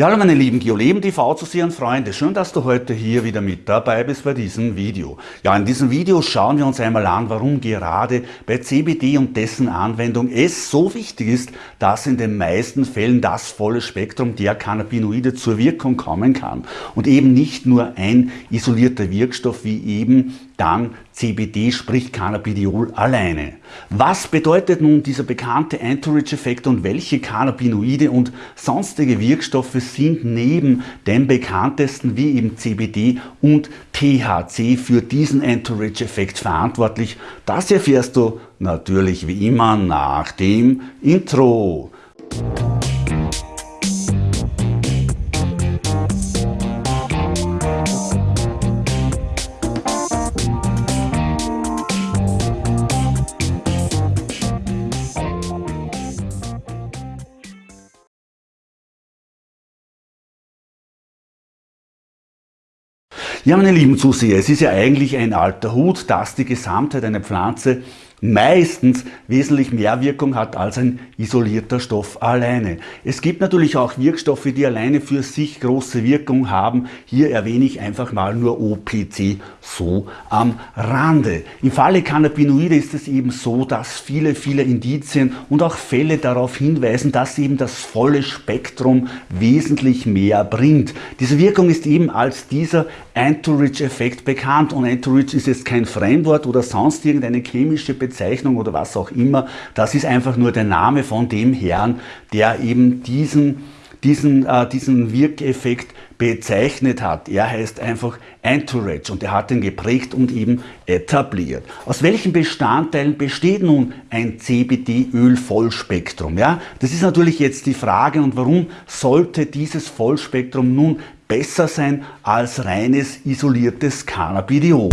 Ja, hallo meine lieben Geoleben TV Zuseher und Freunde, schön, dass du heute hier wieder mit dabei bist bei diesem Video. Ja, in diesem Video schauen wir uns einmal an, warum gerade bei CBD und dessen Anwendung es so wichtig ist, dass in den meisten Fällen das volle Spektrum der Cannabinoide zur Wirkung kommen kann und eben nicht nur ein isolierter Wirkstoff wie eben dann CBD, sprich Cannabidiol alleine. Was bedeutet nun dieser bekannte Entourage-Effekt und welche Cannabinoide und sonstige Wirkstoffe sind neben den bekanntesten wie eben CBD und THC für diesen Entourage-Effekt verantwortlich? Das erfährst du natürlich wie immer nach dem Intro. Ja, meine lieben Zuseher, es ist ja eigentlich ein alter Hut, dass die Gesamtheit einer Pflanze meistens wesentlich mehr Wirkung hat als ein isolierter Stoff alleine. Es gibt natürlich auch Wirkstoffe, die alleine für sich große Wirkung haben. Hier erwähne ich einfach mal nur OPC so am Rande. Im Falle Cannabinoide ist es eben so, dass viele, viele Indizien und auch Fälle darauf hinweisen, dass eben das volle Spektrum wesentlich mehr bringt. Diese Wirkung ist eben als dieser Entourage-Effekt bekannt und Entourage ist jetzt kein Fremdwort oder sonst irgendeine chemische Bezeichnung oder was auch immer. Das ist einfach nur der Name von dem Herrn, der eben diesen, diesen, äh, diesen Wirkeffekt bezeichnet hat. Er heißt einfach Entourage und er hat ihn geprägt und eben etabliert. Aus welchen Bestandteilen besteht nun ein CBD-Öl-Vollspektrum? Ja, das ist natürlich jetzt die Frage und warum sollte dieses Vollspektrum nun besser sein als reines isoliertes Cannabidiol?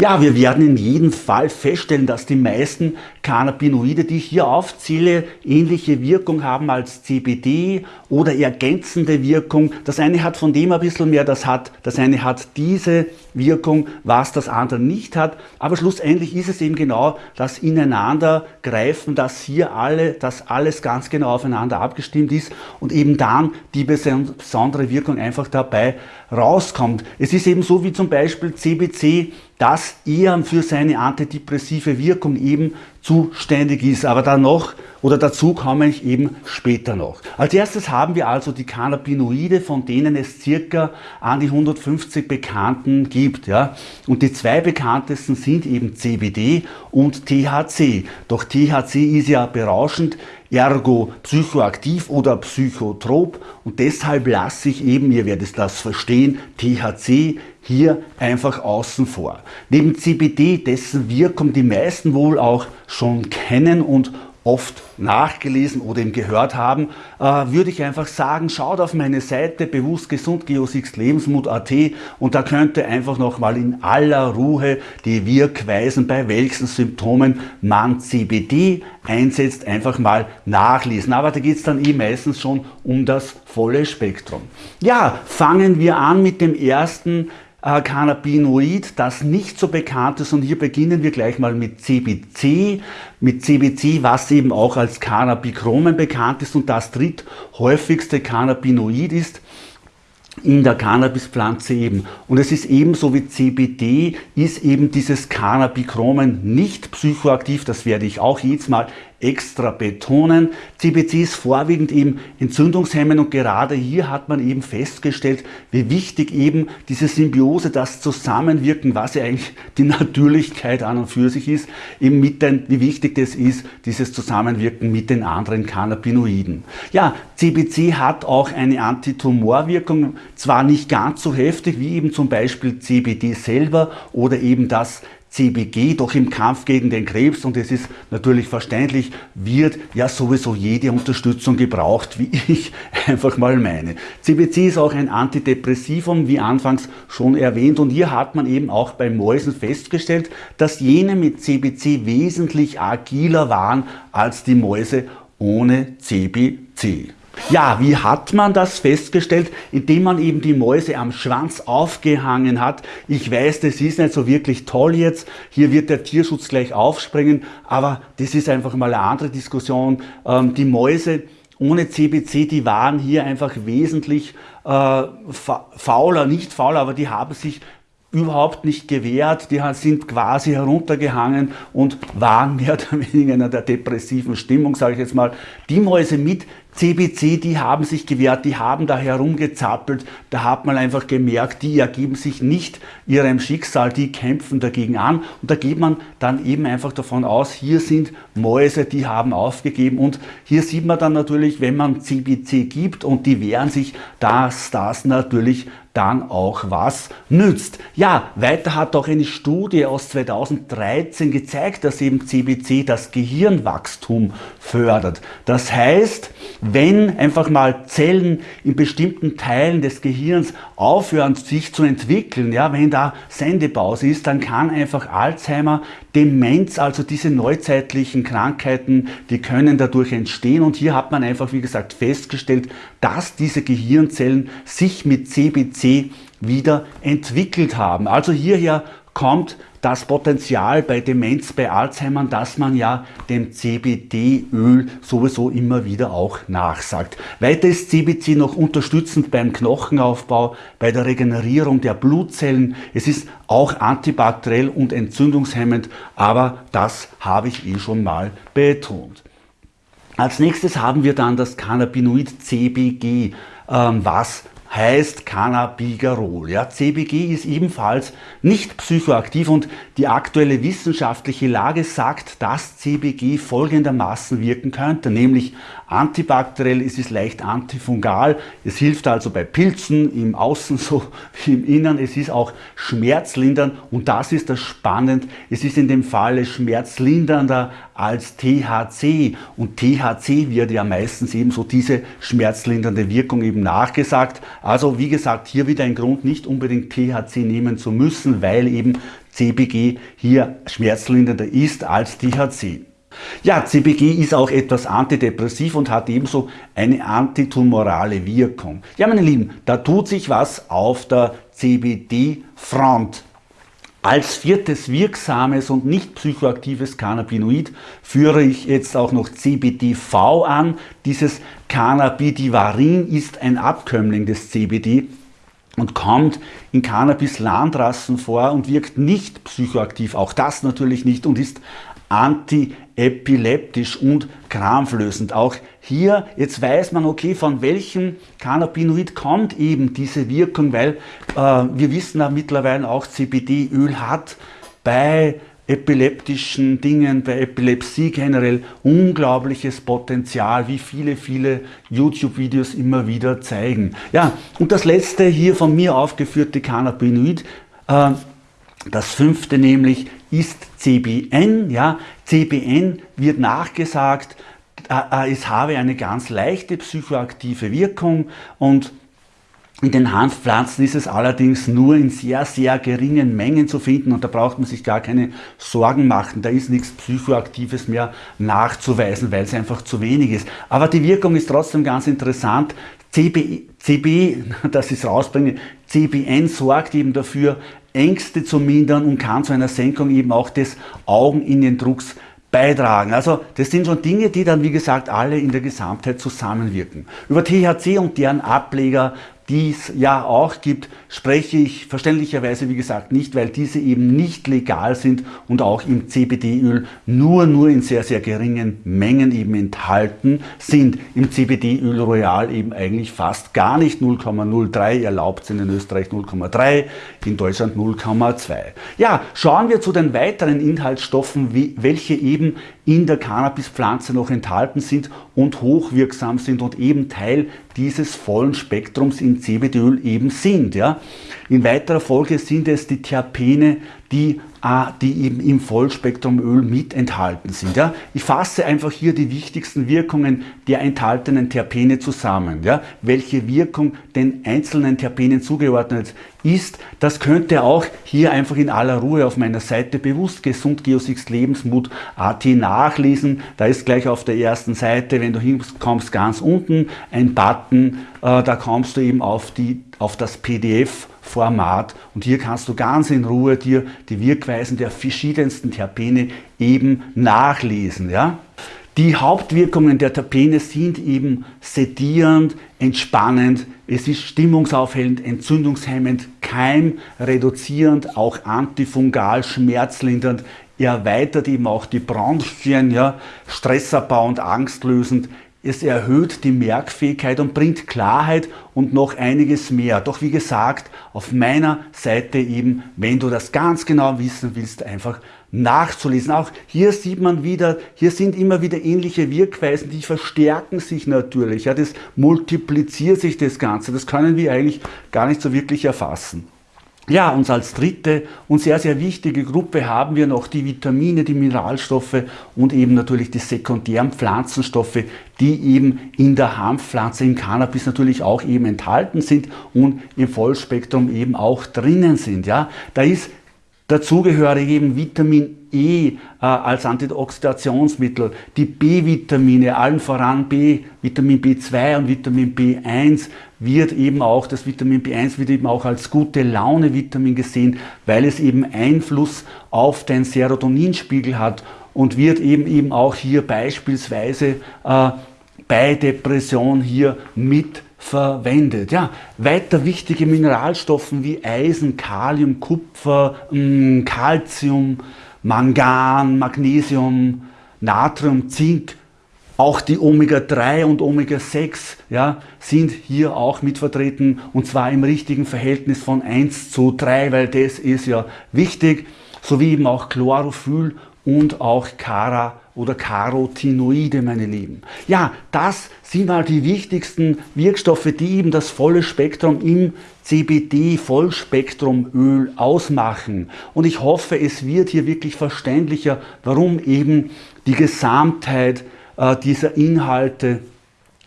Ja, wir werden in jedem Fall feststellen, dass die meisten Cannabinoide, die ich hier aufzähle, ähnliche Wirkung haben als CBD oder ergänzende Wirkung. Das eine hat von dem ein bisschen mehr, das, hat, das eine hat diese Wirkung, was das andere nicht hat. Aber schlussendlich ist es eben genau das Ineinandergreifen, dass hier alle, dass alles ganz genau aufeinander abgestimmt ist und eben dann die besondere Wirkung einfach dabei rauskommt. Es ist eben so wie zum Beispiel CBC, das eher für seine antidepressive Wirkung eben zuständig ist. Aber dann noch oder dazu komme ich eben später noch. Als erstes haben wir also die Cannabinoide, von denen es circa an die 150 bekannten gibt. Ja? Und die zwei bekanntesten sind eben CBD und THC. Doch THC ist ja berauschend, ergo psychoaktiv oder psychotrop und deshalb lasse ich eben, ihr werdet das verstehen, THC hier einfach außen vor. Neben CBD, dessen Wirkung die meisten wohl auch schon kennen und oft nachgelesen oder eben gehört haben, äh, würde ich einfach sagen, schaut auf meine Seite bewusst gesund Lebensmut.at und da könnt ihr einfach nochmal in aller Ruhe die Wirkweisen, bei welchen Symptomen man CBD einsetzt, einfach mal nachlesen. Aber da geht es dann eh meistens schon um das volle Spektrum. Ja, fangen wir an mit dem ersten äh, Cannabinoid, das nicht so bekannt ist. Und hier beginnen wir gleich mal mit CBC. Mit CBC, was eben auch als Cannabichromen bekannt ist und das dritthäufigste Cannabinoid ist in der Cannabispflanze eben. Und es ist ebenso wie CBD, ist eben dieses Cannabichromen nicht psychoaktiv, das werde ich auch jedes Mal extra betonen. CBC ist vorwiegend eben entzündungshemmend und gerade hier hat man eben festgestellt, wie wichtig eben diese Symbiose, das Zusammenwirken, was ja eigentlich die Natürlichkeit an und für sich ist, eben mit den, wie wichtig das ist, dieses Zusammenwirken mit den anderen Cannabinoiden. Ja, CBC hat auch eine Antitumorwirkung, zwar nicht ganz so heftig wie eben zum Beispiel CBD selber oder eben das CBG, doch im Kampf gegen den Krebs, und es ist natürlich verständlich, wird ja sowieso jede Unterstützung gebraucht, wie ich einfach mal meine. CBC ist auch ein Antidepressivum, wie anfangs schon erwähnt, und hier hat man eben auch bei Mäusen festgestellt, dass jene mit CBC wesentlich agiler waren als die Mäuse ohne CBC. Ja, wie hat man das festgestellt? Indem man eben die Mäuse am Schwanz aufgehangen hat. Ich weiß, das ist nicht so wirklich toll jetzt. Hier wird der Tierschutz gleich aufspringen, aber das ist einfach mal eine andere Diskussion. Ähm, die Mäuse ohne CBC, die waren hier einfach wesentlich äh, fauler, nicht fauler, aber die haben sich überhaupt nicht gewehrt, die sind quasi heruntergehangen und waren mehr oder weniger in einer depressiven Stimmung, sage ich jetzt mal. Die Mäuse mit CBC, die haben sich gewehrt, die haben da herumgezappelt, da hat man einfach gemerkt, die ergeben sich nicht ihrem Schicksal, die kämpfen dagegen an und da geht man dann eben einfach davon aus, hier sind Mäuse, die haben aufgegeben und hier sieht man dann natürlich, wenn man CBC gibt und die wehren sich, dass das natürlich dann auch was nützt. Ja, weiter hat auch eine Studie aus 2013 gezeigt, dass eben CBC das Gehirnwachstum fördert. Das heißt, wenn einfach mal Zellen in bestimmten Teilen des Gehirns aufhören sich zu entwickeln, ja, wenn da Sendepause ist, dann kann einfach Alzheimer, Demenz, also diese neuzeitlichen Krankheiten, die können dadurch entstehen und hier hat man einfach, wie gesagt, festgestellt, dass diese Gehirnzellen sich mit CBC wieder entwickelt haben. Also hierher kommt das Potenzial bei Demenz, bei Alzheimer, dass man ja dem CBD-Öl sowieso immer wieder auch nachsagt. Weiter ist CBC noch unterstützend beim Knochenaufbau, bei der Regenerierung der Blutzellen. Es ist auch antibakteriell und entzündungshemmend, aber das habe ich eh schon mal betont. Als nächstes haben wir dann das Cannabinoid CBG, ähm, was heißt Cannabigerol. Ja, CBG ist ebenfalls nicht psychoaktiv und die aktuelle wissenschaftliche Lage sagt, dass CBG folgendermaßen wirken könnte, nämlich antibakteriell, es ist leicht antifungal, es hilft also bei Pilzen im Außen so wie im Innern, es ist auch schmerzlindernd und das ist das spannend, es ist in dem Falle schmerzlindernder als THC und THC wird ja meistens eben so diese schmerzlindernde Wirkung eben nachgesagt. Also wie gesagt, hier wieder ein Grund, nicht unbedingt THC nehmen zu müssen, weil eben CBG hier schmerzlindernder ist als THC. Ja, CBG ist auch etwas antidepressiv und hat ebenso eine antitumorale Wirkung. Ja, meine Lieben, da tut sich was auf der CBD-Front. Als viertes wirksames und nicht psychoaktives Cannabinoid führe ich jetzt auch noch CBDV an. Dieses Cannabidivarin ist ein Abkömmling des CBD und kommt in Cannabis-Landrassen vor und wirkt nicht psychoaktiv, auch das natürlich nicht und ist antiepileptisch und krampflösend. Auch hier, jetzt weiß man, okay, von welchem Cannabinoid kommt eben diese Wirkung, weil äh, wir wissen ja mittlerweile auch, CBD-Öl hat bei epileptischen Dingen, bei Epilepsie generell unglaubliches Potenzial, wie viele, viele YouTube-Videos immer wieder zeigen. Ja, und das letzte hier von mir aufgeführte Cannabinoid, äh, das fünfte nämlich ist CBN. Ja, CBN wird nachgesagt, äh, es habe eine ganz leichte psychoaktive Wirkung und in den Hanfpflanzen ist es allerdings nur in sehr, sehr geringen Mengen zu finden und da braucht man sich gar keine Sorgen machen. Da ist nichts Psychoaktives mehr nachzuweisen, weil es einfach zu wenig ist. Aber die Wirkung ist trotzdem ganz interessant. CB, CB das ist rausbringen, CBN sorgt eben dafür, Ängste zu mindern und kann zu einer Senkung eben auch des Augeninnendrucks beitragen. Also das sind schon Dinge, die dann wie gesagt alle in der Gesamtheit zusammenwirken. Über THC und deren Ableger die es ja auch gibt, spreche ich verständlicherweise, wie gesagt, nicht, weil diese eben nicht legal sind und auch im CBD-Öl nur, nur in sehr, sehr geringen Mengen eben enthalten sind. Im CBD-Öl Royal eben eigentlich fast gar nicht 0,03, erlaubt sind in Österreich 0,3, in Deutschland 0,2. Ja, schauen wir zu den weiteren Inhaltsstoffen, welche eben in der Cannabispflanze noch enthalten sind und hochwirksam sind und eben Teil dieses vollen Spektrums in CBD-Öl eben sind. Ja. In weiterer Folge sind es die Terpene, die, äh, die eben im Vollspektrumöl mit enthalten sind. Ja. Ich fasse einfach hier die wichtigsten Wirkungen der enthaltenen Terpene zusammen. Ja. Welche Wirkung den einzelnen Terpenen zugeordnet ist, das könnt ihr auch hier einfach in aller Ruhe auf meiner Seite bewusst gesund Lebensmut AT nachlesen. Da ist gleich auf der ersten Seite, wenn du hinkommst, ganz unten ein Button, äh, da kommst du eben auf, die, auf das PDF Format und hier kannst du ganz in Ruhe dir die Wirkweisen der verschiedensten Terpene eben nachlesen. Ja? Die Hauptwirkungen der Terpene sind eben sedierend, entspannend, es ist stimmungsaufhellend, entzündungshemmend, keimreduzierend, auch antifungal, schmerzlindernd, erweitert eben auch die Bronchien, ja, stressabbauend, angstlösend, es erhöht die Merkfähigkeit und bringt Klarheit und noch einiges mehr. Doch wie gesagt, auf meiner Seite eben, wenn du das ganz genau wissen willst, einfach nachzulesen. Auch hier sieht man wieder, hier sind immer wieder ähnliche Wirkweisen, die verstärken sich natürlich. Ja, das multipliziert sich das Ganze. Das können wir eigentlich gar nicht so wirklich erfassen. Ja, und als dritte und sehr, sehr wichtige Gruppe haben wir noch die Vitamine, die Mineralstoffe und eben natürlich die sekundären Pflanzenstoffe, die eben in der Hanfpflanze, im Cannabis natürlich auch eben enthalten sind und im Vollspektrum eben auch drinnen sind. Ja, da ist dazugehörig eben Vitamin E äh, als Antioxidationsmittel, die B-Vitamine, allen voran B, Vitamin B2 und Vitamin B1 wird eben auch, das Vitamin B1 wird eben auch als gute Laune-Vitamin gesehen, weil es eben Einfluss auf den Serotoninspiegel hat und wird eben eben auch hier beispielsweise äh, bei Depression hier mit verwendet. Ja, weiter wichtige Mineralstoffe wie Eisen, Kalium, Kupfer, Calcium, Mangan, Magnesium, Natrium, Zink, auch die Omega-3 und Omega-6 ja, sind hier auch mit vertreten und zwar im richtigen Verhältnis von 1 zu 3, weil das ist ja wichtig, sowie eben auch Chlorophyll und auch Cara oder Carotinoide, meine Lieben. Ja, das sind mal die wichtigsten Wirkstoffe, die eben das volle Spektrum im CBD-Vollspektrumöl ausmachen. Und ich hoffe, es wird hier wirklich verständlicher, warum eben die Gesamtheit äh, dieser Inhalte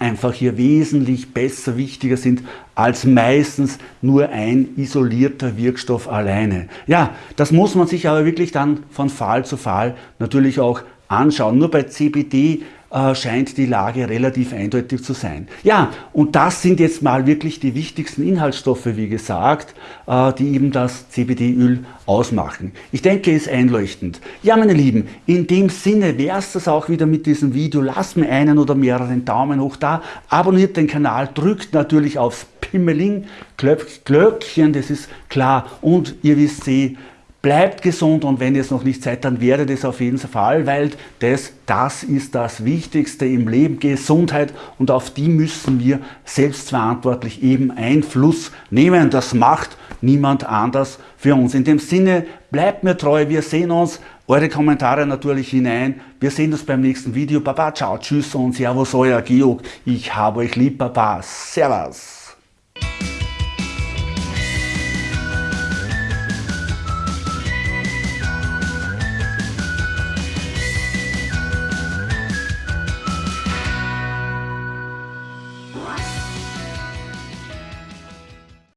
einfach hier wesentlich besser, wichtiger sind als meistens nur ein isolierter Wirkstoff alleine. Ja, das muss man sich aber wirklich dann von Fall zu Fall natürlich auch anschauen. Nur bei CBD äh, scheint die Lage relativ eindeutig zu sein. Ja, und das sind jetzt mal wirklich die wichtigsten Inhaltsstoffe, wie gesagt, äh, die eben das CBD-Öl ausmachen. Ich denke, ist einleuchtend. Ja, meine Lieben, in dem Sinne wäre es das auch wieder mit diesem Video. Lasst mir einen oder mehreren Daumen hoch da, abonniert den Kanal, drückt natürlich aufs Pimmeling, Glöckchen, das ist klar, und ihr wisst eh, Bleibt gesund und wenn ihr es noch nicht seid, dann werdet es auf jeden Fall, weil das, das ist das Wichtigste im Leben, Gesundheit und auf die müssen wir selbstverantwortlich eben Einfluss nehmen. Das macht niemand anders für uns. In dem Sinne, bleibt mir treu, wir sehen uns, eure Kommentare natürlich hinein. Wir sehen uns beim nächsten Video. Baba, ciao, tschüss und servus, euer Georg. Ich habe euch lieb, Baba. Servus.